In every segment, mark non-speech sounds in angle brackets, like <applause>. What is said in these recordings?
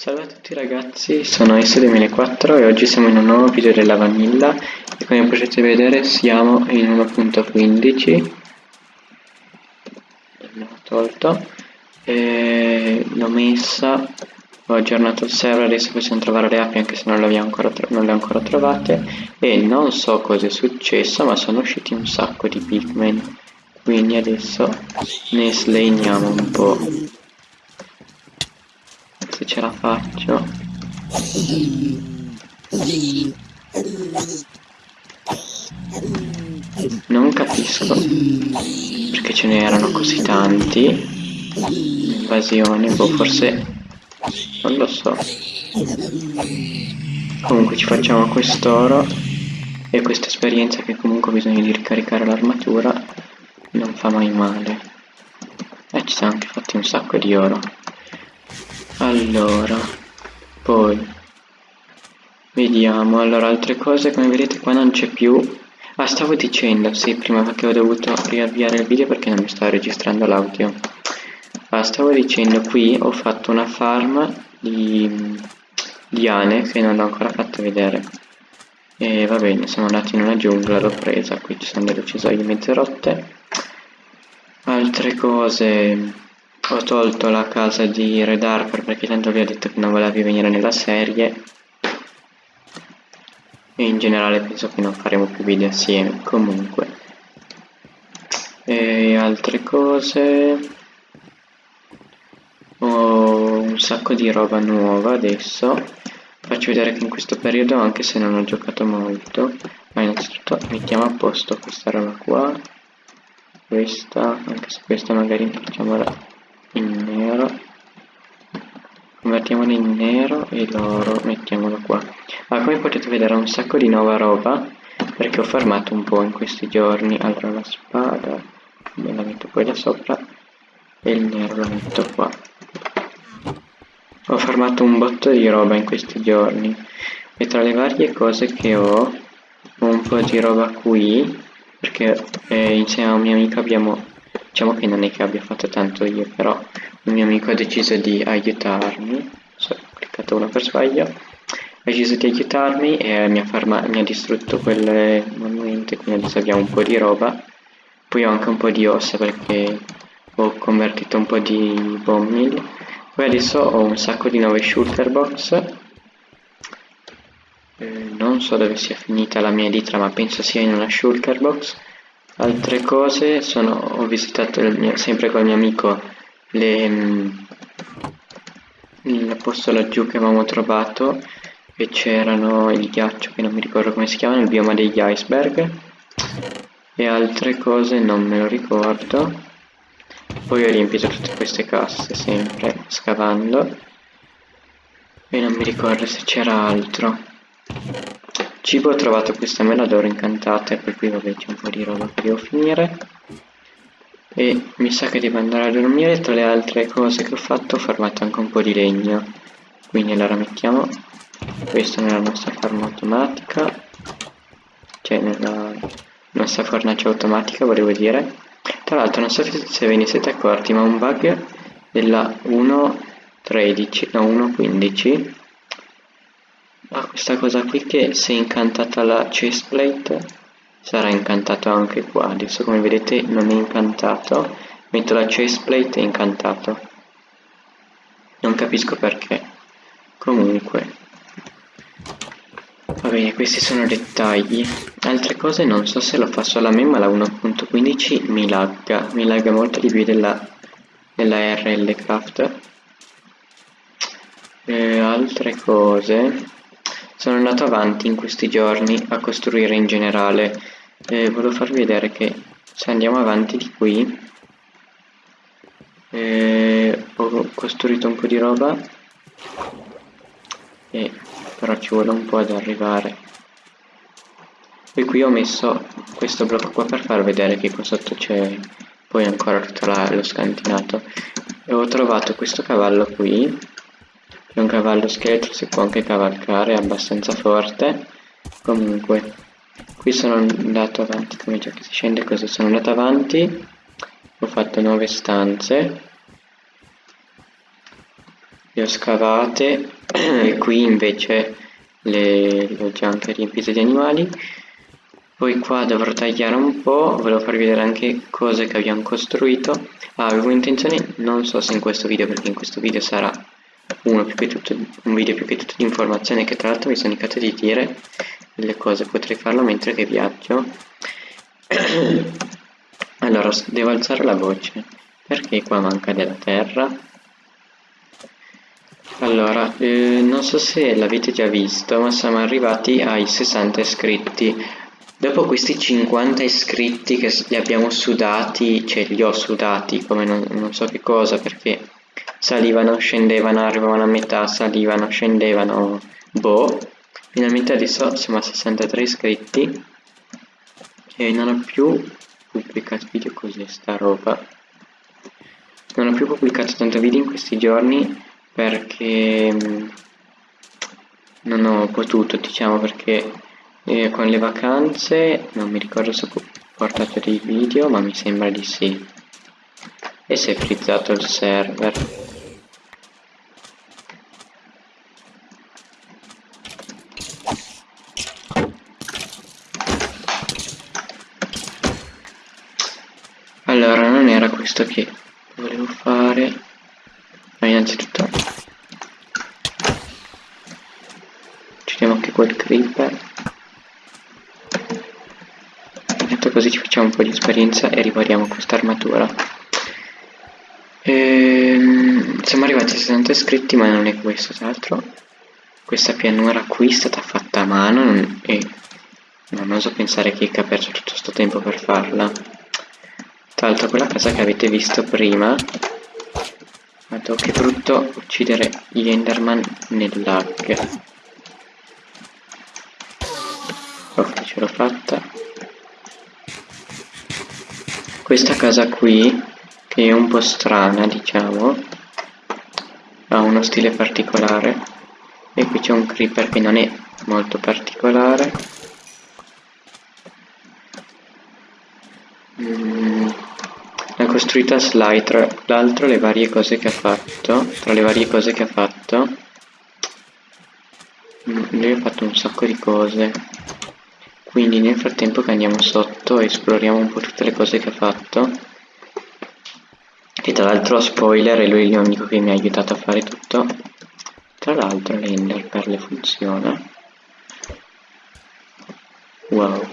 Salve a tutti ragazzi, sono S2004 e oggi siamo in un nuovo video della Vanilla. E come potete vedere siamo in 1.15 l'ho tolto. E l'ho messa. Ho aggiornato il server, adesso possiamo trovare le api anche se non le, ancora, non le ho ancora trovate. E non so cosa è successo ma sono usciti un sacco di pigmen quindi adesso ne slegniamo un po' se ce la faccio. Non capisco perché ce ne erano così tanti. Invasione boh forse non lo so. Comunque ci facciamo quest'oro e questa esperienza che comunque bisogna di ricaricare l'armatura non fa mai male. E ci siamo anche fatti un sacco di oro allora poi vediamo. Allora altre cose come vedete qua non c'è più. Ah stavo dicendo sì prima perché ho dovuto riavviare il video perché non mi stava registrando l'audio. Ah stavo dicendo qui ho fatto una farm di liane che non ho ancora fatto vedere. E va bene siamo andati in una giungla l'ho presa. Qui ci sono delle uccisoie mezze rotte. Altre cose ho tolto la casa di Red Harper perché tanto vi ho detto che non voleva più venire nella serie. E in generale penso che non faremo più video assieme comunque. E altre cose? Ho un sacco di roba nuova adesso. Faccio vedere che in questo periodo anche se non ho giocato molto ma innanzitutto mettiamo a posto questa roba qua. Questa anche se questa magari facciamola in nero. Convertiamolo in nero e l'oro mettiamolo qua. Ma come potete vedere ho un sacco di nuova roba perché ho farmato un po' in questi giorni. Allora la spada me la metto poi da sopra e il nero lo metto qua. Ho farmato un botto di roba in questi giorni. E tra le varie cose che ho ho un po' di roba qui perché eh, insieme a un mio amico abbiamo diciamo che non è che abbia fatto tanto io però un mio amico ha deciso di aiutarmi ho cliccato uno per sbaglio ha deciso di aiutarmi e mi ha, mi ha distrutto quelle monumenti quindi adesso abbiamo un po' di roba. Poi ho anche un po' di ossa perché ho convertito un po' di bomb poi adesso ho un sacco di nuove shulker box. Eh, non so dove sia finita la mia editra ma penso sia in una shulker box altre cose sono ho visitato mio, sempre con il mio amico mm, il posto laggiù che avevamo trovato e c'erano il ghiaccio che non mi ricordo come si chiama il bioma degli iceberg. E altre cose non me lo ricordo. Poi ho riempito tutte queste casse sempre scavando. E non mi ricordo se c'era altro cibo ho trovato questa mela d'oro incantata per cui vabbè c'è un po' di roba che devo finire. E mi sa che devo andare a dormire. Tra le altre cose che ho fatto ho farmato anche un po' di legno. Quindi allora mettiamo questo nella nostra farma automatica. Cioè nella nostra fornace automatica volevo dire. Tra l'altro non so se ve ne siete accorti ma un bug della 1.13 no 1.15 ha questa cosa qui che se incantata la chestplate sarà incantato anche qua. Adesso come vedete non è incantato metto la chestplate e è incantato. Non capisco perché. Comunque va bene questi sono dettagli. Altre cose non so se lo fa solo a me ma la 1.15 mi lagga mi lagga molto di più della, della RL Craft. E altre cose sono andato avanti in questi giorni a costruire in generale. E volevo farvi vedere che se andiamo avanti di qui eh, ho costruito un po' di roba e però ci vuole un po' ad arrivare. E qui ho messo questo blocco qua per far vedere che qua sotto c'è poi ancora tutto la, lo scantinato. E ho trovato questo cavallo qui è un cavallo scheletro, si può anche cavalcare, è abbastanza forte. Comunque, qui sono andato avanti, come già che si scende così, sono andato avanti, ho fatto nuove stanze. le ho scavate <clears throat> qui invece le, le ho già anche riempite di animali poi qua dovrò tagliare un po' volevo farvi vedere anche cose che abbiamo costruito ah, avevo intenzione non so se in questo video perché in questo video sarà uno più che tutto, un video più che tutto di informazione che tra l'altro mi sono indicato di dire delle cose potrei farlo mentre che viaggio. <clears throat> Allora devo alzare la voce perché qua manca della terra? Allora eh, non so se l'avete già visto ma siamo arrivati ai 60 iscritti. Dopo questi 50 iscritti che li abbiamo sudati cioè li ho sudati come non, non so che cosa perché salivano, scendevano, arrivavano a metà, salivano, scendevano, boh. Finalmente adesso siamo a 63 iscritti e non ho più pubblicato video così sta roba. Non ho più pubblicato tanto video in questi giorni perché mm, non ho potuto, diciamo, perché eh, con le vacanze non mi ricordo se ho portato dei video, ma mi sembra di sì. E si è frizzato il server. allora non era questo che volevo fare ma innanzitutto uccidiamo anche quel creeper detto così ci facciamo un po' di esperienza e ripariamo questa armatura ehm, siamo arrivati a 60 iscritti ma non è questo tra l'altro. Questa pianura qui è stata fatta a mano e non oso pensare che ha perso tutto questo tempo per farla. Tra l'altro quella casa che avete visto prima Guarda che brutto uccidere gli Enderman nel lag. Ok ce l'ho fatta. Questa casa qui Che è un po' strana diciamo. Ha uno stile particolare. E qui c'è un creeper che non è molto particolare. Mm. Costruita Sly tra l'altro le varie cose che ha fatto tra le varie cose che ha fatto. Mm, lui ha fatto un sacco di cose. Quindi nel frattempo che andiamo sotto esploriamo un po' tutte le cose che ha fatto e tra l'altro spoiler è lui l'unico che mi ha aiutato a fare tutto. Tra l'altro l'ender per le funziona wow.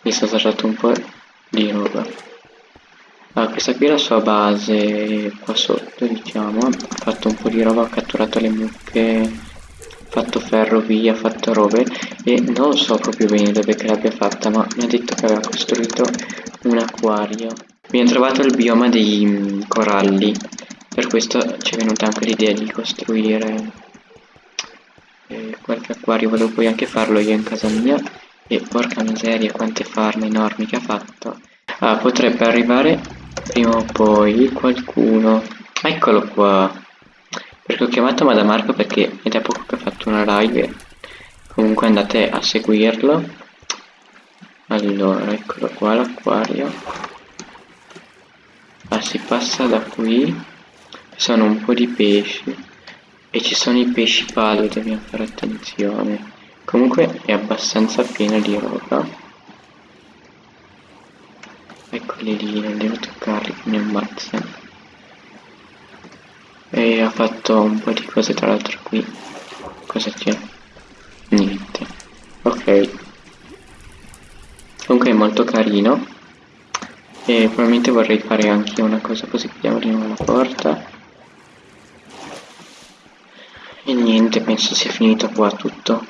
Mi sta saltato un po' di roba. Ah, questa qui è la sua base. Qua sotto diciamo ha fatto un po' di roba ha catturato le mucche fatto ferrovia fatto robe. E non so proprio bene dove che l'abbia fatta ma mi ha detto che aveva costruito un acquario abbiamo trovato il bioma dei mm, coralli. Per questo ci è venuta anche l'idea di costruire eh, qualche acquario. Volevo poi anche farlo io in casa mia. E porca miseria quante farme enormi che ha fatto. Ah, potrebbe arrivare prima o poi qualcuno. Eccolo qua. Perché ho chiamato Madame Marco perché è da poco che ha fatto una live. Comunque andate a seguirlo. Allora eccolo qua l'acquario ah, si passa da qui. Ci sono un po' di pesci. E ci sono i pesci palo dobbiamo fare attenzione. Comunque è abbastanza pieno di roba. Eccoli lì non devo toccarli mi ammazzano e ha fatto un po' di cose tra l'altro qui. Cosa c'è? niente. Ok. Comunque è molto carino e probabilmente vorrei fare anche una cosa così di nuovo la porta. E niente penso sia finito qua tutto.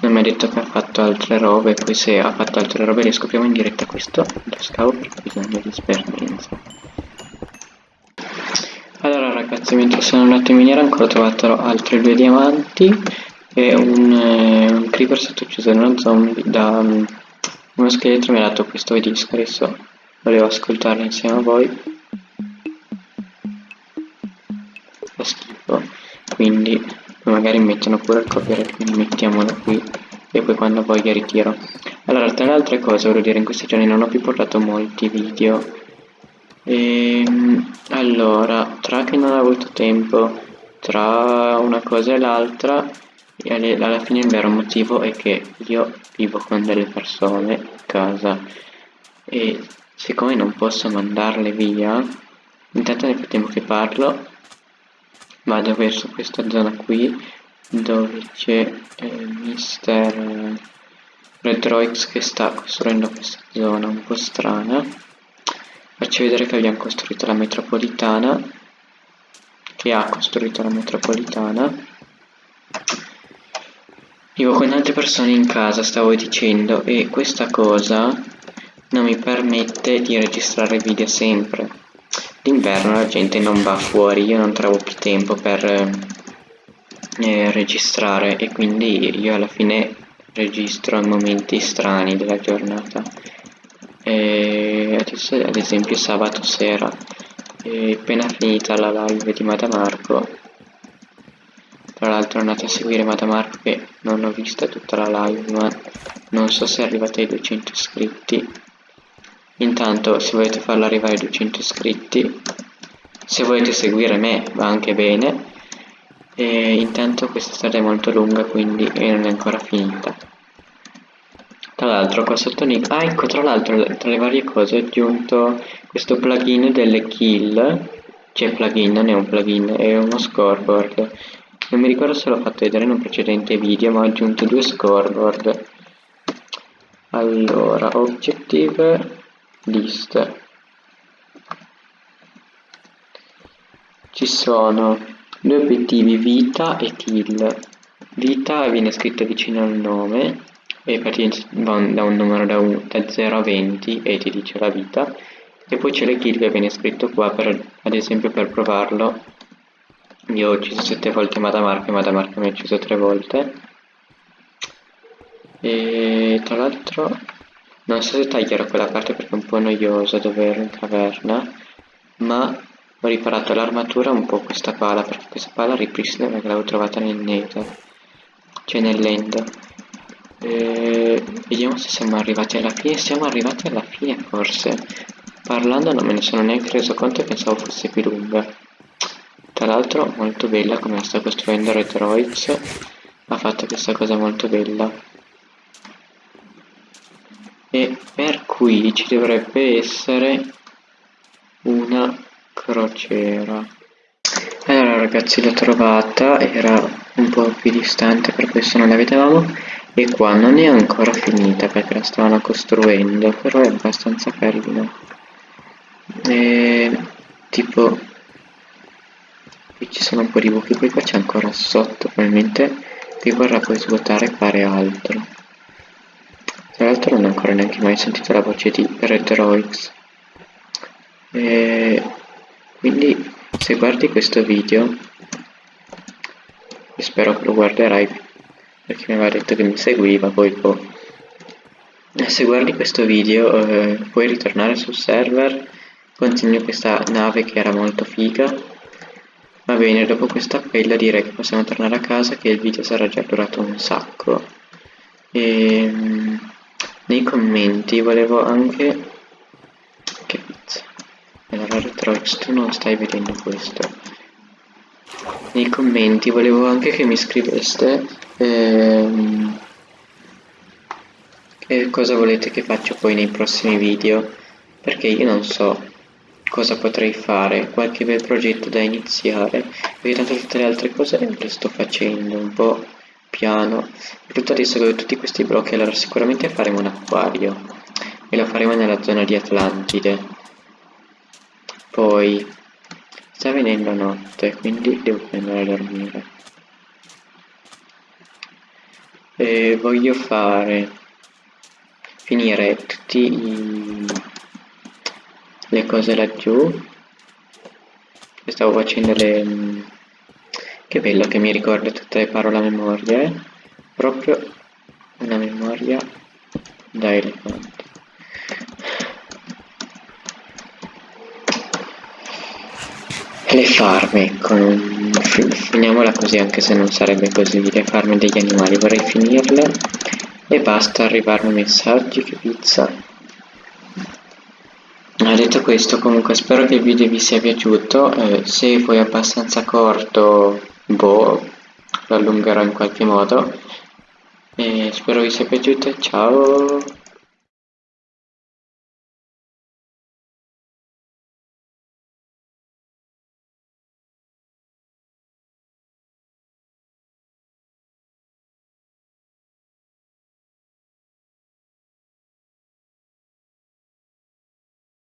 Non mi ha detto che ha fatto altre robe poi se ha fatto altre robe le scopriamo in diretta. Questo lo scavo perché bisogna di esperienza. Allora ragazzi mentre sono andato in miniera ancora ho trovato altri due diamanti e un, eh, un creeper stato ucciso da uno zombie da um, uno scheletro mi ha dato questo disco adesso volevo ascoltarlo insieme a voi. Fa schifo. Quindi magari mettono pure il copyright quindi mettiamolo qui. E poi quando voglia ritiro. Allora tra le altre cose voglio dire in questi giorni non ho più portato molti video. Ehm, allora tra che non ho avuto tempo tra una cosa e l'altra alla fine il vero motivo è che io vivo con delle persone a casa. E siccome non posso mandarle via intanto nel frattempo che parlo vado verso questa zona qui dove c'è eh, mister Redroix che sta costruendo questa zona un po' strana. Faccio vedere che abbiamo costruito la metropolitana che ha costruito la metropolitana. Vivo con altre persone in casa stavo dicendo e questa cosa non mi permette di registrare video sempre. D'inverno la gente non va fuori io non trovo più tempo per eh, registrare e quindi io alla fine registro momenti strani della giornata. E adesso ad esempio sabato sera e appena finita la live di Madamarco tra l'altro andate a seguire Madamarco che non ho vista tutta la live ma non so se è arrivata ai 200 iscritti intanto se volete farla arrivare ai 200 iscritti se volete seguire me va anche bene. E intanto questa strada è molto lunga quindi non è ancora finita. Tra l'altro qua sotto Nick ah ecco tra l'altro tra le varie cose ho aggiunto questo plugin delle kill. Cioè plugin non è un plugin è uno scoreboard. Non mi ricordo se l'ho fatto vedere in un precedente video ma ho aggiunto due scoreboard. Allora objective list ci sono Due obiettivi vita e kill. Vita viene scritto vicino al nome e va da un numero da, un, da 0 a 20 e ti dice la vita. E poi c'è le kill che viene scritto qua per, ad esempio per provarlo. Io ho ucciso 7 volte Madamarca e Madamarca mi ha ucciso 3 volte. E tra l'altro non so se taglierò quella parte perché è un po' noiosa dove ero in caverna ma ho riparato l'armatura un po' questa pala, perché questa pala ripristina perché l'avevo trovata nel nether, cioè nell'end. E... Vediamo se siamo arrivati alla fine, siamo arrivati alla fine forse. Parlando non me ne sono neanche reso conto e pensavo fosse più lunga. Tra l'altro molto bella come la sta costruendo Retroids, ha fatto questa cosa molto bella. E per qui ci dovrebbe essere una crociera. Allora ragazzi l'ho trovata era un po' più distante per questo non la vedevamo e qua non è ancora finita perché la stavano costruendo però è abbastanza carino. E tipo qui ci sono un po' di buchi poi qua c'è ancora sotto probabilmente qui vorrà poi svuotare e fare altro tra l'altro non ho ancora neanche mai sentito la voce di Redroix e quindi se guardi questo video spero che lo guarderai perché mi aveva detto che mi seguiva poi boh. se guardi questo video eh, puoi ritornare sul server continui questa nave che era molto figa. Va bene dopo questa appella direi che possiamo tornare a casa che il video sarà già durato un sacco. E ehm, nei commenti volevo anche che pizza allora Retrox tu non stai vedendo questo. Nei commenti volevo anche che mi scriveste ehm, che cosa volete che faccia poi nei prossimi video. Perché io non so cosa potrei fare qualche bel progetto da iniziare. Perché tanto tutte le altre cose le sto facendo un po' piano che ho tutti questi blocchi allora sicuramente faremo un acquario e lo faremo nella zona di Atlantide poi sta venendo notte, quindi devo andare a dormire. E voglio fare finire tutte le cose laggiù. Stavo facendo le che bello che mi ricorda tutte le parole a memoria, eh? proprio una memoria da elefante. le farme ecco finiamola così anche se non sarebbe così le farme degli animali vorrei finirle e basta arrivarmi messaggi che pizza Ah, detto questo comunque spero che il video vi sia piaciuto, eh, se foi abbastanza corto, boh, lo allungherò in qualche modo. E spero vi sia piaciuto, ciao!